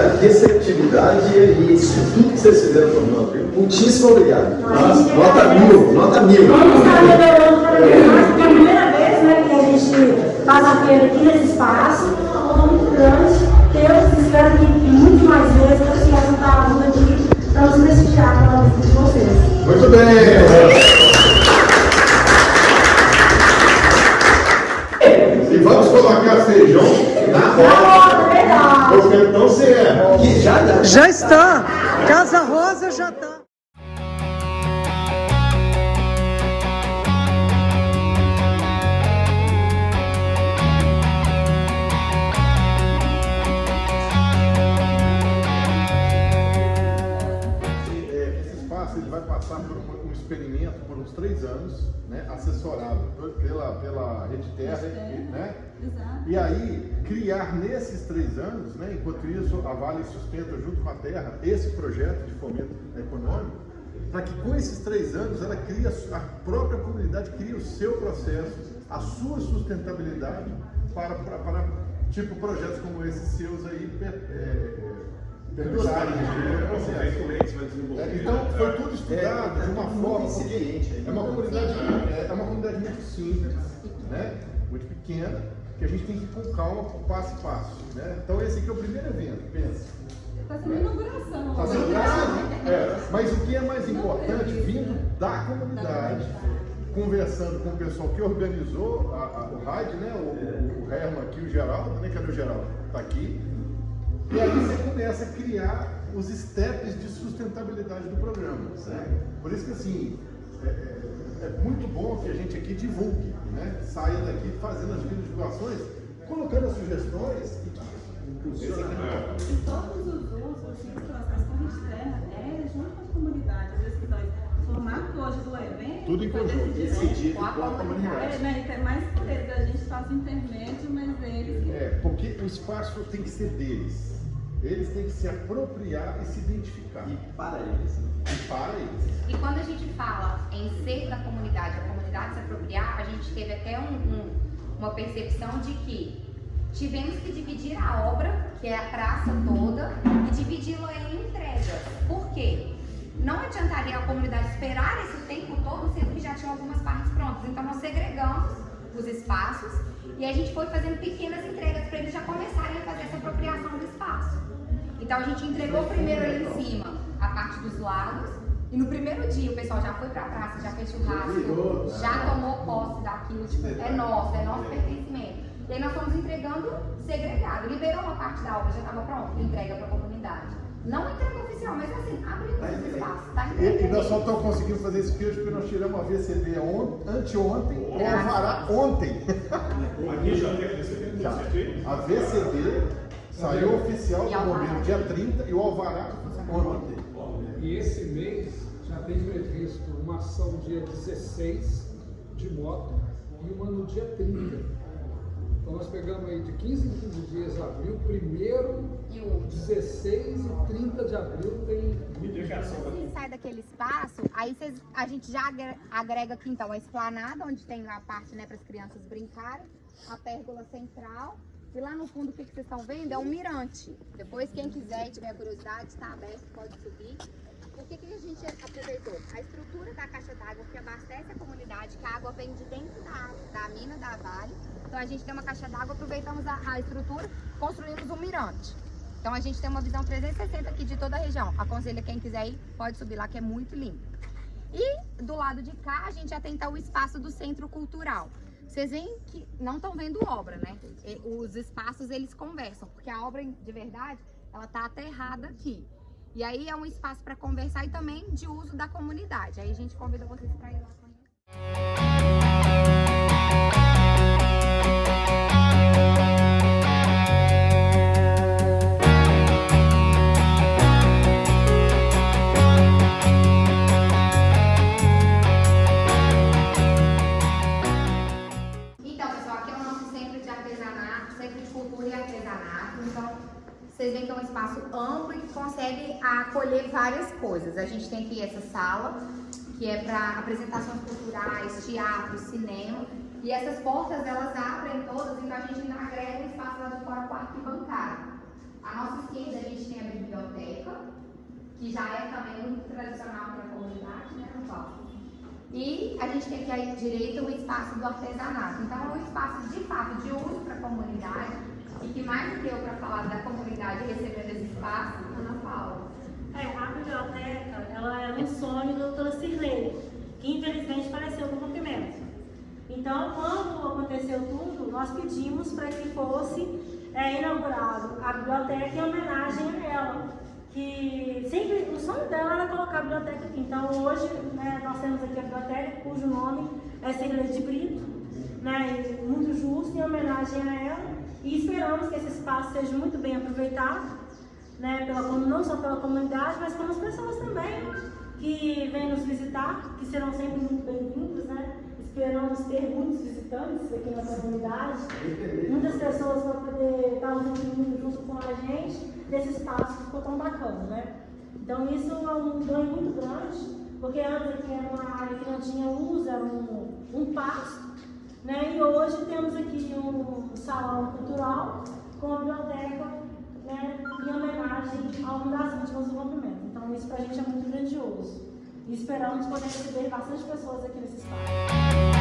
a receptividade e isso tudo que vocês fizeram por nós. Muitíssimo obrigado. Nossa, nota mil, nota mil. Vamos estar vez mais, porque é a primeira vez né, que a gente faz a feira aqui nesse espaço, uma muito grande. Eu espero que muito mais vezes eu possa juntar a aqui para nos prestigiar pela visita de vocês. Muito bem. E vamos colocar feijão na roda. Porque então você é. Já, já está. Casa Rosa já está. ele vai passar por um, um experimento por uns três anos, né, assessorado pela, pela Rede Terra, né? Exato. E aí, criar nesses três anos, né, enquanto isso a Vale sustenta junto com a Terra esse projeto de fomento econômico, para que com esses três anos ela cria, a própria comunidade cria o seu processo, a sua sustentabilidade para, para, para tipo projetos como esses seus aí, é, perdurarem. É, então, foi tudo estudado de uma forma, porque é uma comunidade, é uma comunidade muito simples, né? muito pequena, que a gente tem que ir com calma, passo a passo. Né? Então, esse aqui é o primeiro evento, pensa. Está sendo inauguração. Está sendo inauguração. É, mas o que é mais importante, vindo da comunidade, conversando com o pessoal que organizou a, a, o RAID, né? o, o Herman aqui, o Geraldo, né? cadê o Geraldo? Está aqui. E aí você começa a criar os steps de sustentabilidade do programa. Né? Por isso que assim, é, é, é, muito bom que a gente aqui divulgue, né? saia daqui fazendo as divulgações, colocando as sugestões e que impulsiona. Todos os usos, assim, as correntes de terra, é junto com as comunidades, às vezes que nós formato hoje do evento. Tudo em conjunto, decidido com a comunidade. É, né, tem mais poder, a gente faz o intermédio, mas eles. É, porque o espaço tem que ser deles. Eles têm que se apropriar e se identificar. E para eles. E para eles. E quando a gente fala em ser da comunidade, a comunidade se apropriar, a gente teve até um, um, uma percepção de que tivemos que dividir a obra, que é a praça toda, e dividi-la em entregas. Por quê? Não adiantaria a comunidade esperar esse tempo todo, sendo que já tinha algumas partes prontas. Então nós segregamos os espaços e a gente foi fazendo pequenas entregas para eles já começarem a fazer essa apropriação do espaço. Então a gente entregou primeiro ali em cima a parte dos lados. E no primeiro dia o pessoal já foi pra praça, já fez churrasco, já tomou posse daquilo, tipo, é nosso, é nosso pertencimento. E aí nós fomos entregando segregado. Liberou uma parte da obra, já estava pronto, entrega para a comunidade. Não entrega oficial, mas assim, abriu tá espaço, tá E, e nós só estamos conseguindo fazer esse hoje porque nós tiramos a VCD on, anteontem, o Alvará ontem. Aqui já tem a VCD? Já. A VCD Saiu oficial do governo dia 30 e o Alvará ontem. E esse mês já tem previsto uma ação dia 16 de moto e uma no dia 30. Então nós pegamos aí de 15 em 15 dias abril, primeiro, e o 16 e 30 de abril tem Quando sai daquele espaço, aí cês, a gente já agrega aqui então a esplanada, onde tem a parte né, para as crianças brincarem, a pérgola central e lá no fundo, o que, que vocês estão vendo é um mirante. Depois, quem quiser e tiver curiosidade, está aberto, pode subir. O que, que a gente aproveitou? A estrutura da caixa d'água que abastece a comunidade, que a água vem de dentro da, da mina da Vale. Então a gente tem uma caixa d'água, aproveitamos a, a estrutura, construímos um mirante. Então a gente tem uma visão 360 aqui de toda a região. Aconselho quem quiser ir, pode subir lá que é muito lindo. E do lado de cá a gente então, o espaço do Centro Cultural. Vocês veem que não estão vendo obra, né? Os espaços, eles conversam, porque a obra, de verdade, ela está aterrada aqui. E aí é um espaço para conversar e também de uso da comunidade. Aí a gente convida vocês para ir lá conhecer. Vocês veem que é um espaço amplo e que consegue acolher várias coisas. A gente tem aqui essa sala, que é para apresentações culturais, teatro, cinema. E essas portas, elas abrem todas, então a gente agrega um espaço lá de fora com arquibancada. À nossa esquerda a gente tem a biblioteca, que já é também muito tradicional para a comunidade, né, palco. E a gente tem aqui à direita o espaço do artesanato. Então é um espaço de fato de uso para a comunidade e que mais do que eu para falar da comunidade recebendo esse espaço, Ana Paula. É, a biblioteca, ela era um sonho da doutora Cirlene, que infelizmente faleceu no rompimento. Então, quando aconteceu tudo, nós pedimos para que fosse é, inaugurado a biblioteca em homenagem a ela. Que sempre, o sonho dela era colocar a biblioteca aqui. Então, hoje, né, nós temos aqui a biblioteca, cujo nome é Cirlene de Brito, né, muito justo, em homenagem a ela. E esperamos que esse espaço seja muito bem aproveitado né, pela, não só pela comunidade, mas pelas pessoas também que vêm nos visitar, que serão sempre muito bem-vindos, né? Esperamos ter muitos visitantes aqui na comunidade, muitas pessoas vão poder estar usando junto com a gente desse espaço que ficou tão bacana, né? Então isso é um ganho muito grande, porque antes aqui era uma área que não tinha luz, era um, um pasto, né? E hoje temos aqui um salão cultural com a biblioteca né, em homenagem a uma das vítimas do rompimento. Então isso para a gente é muito grandioso. E esperamos poder receber bastante pessoas aqui nesse espaço.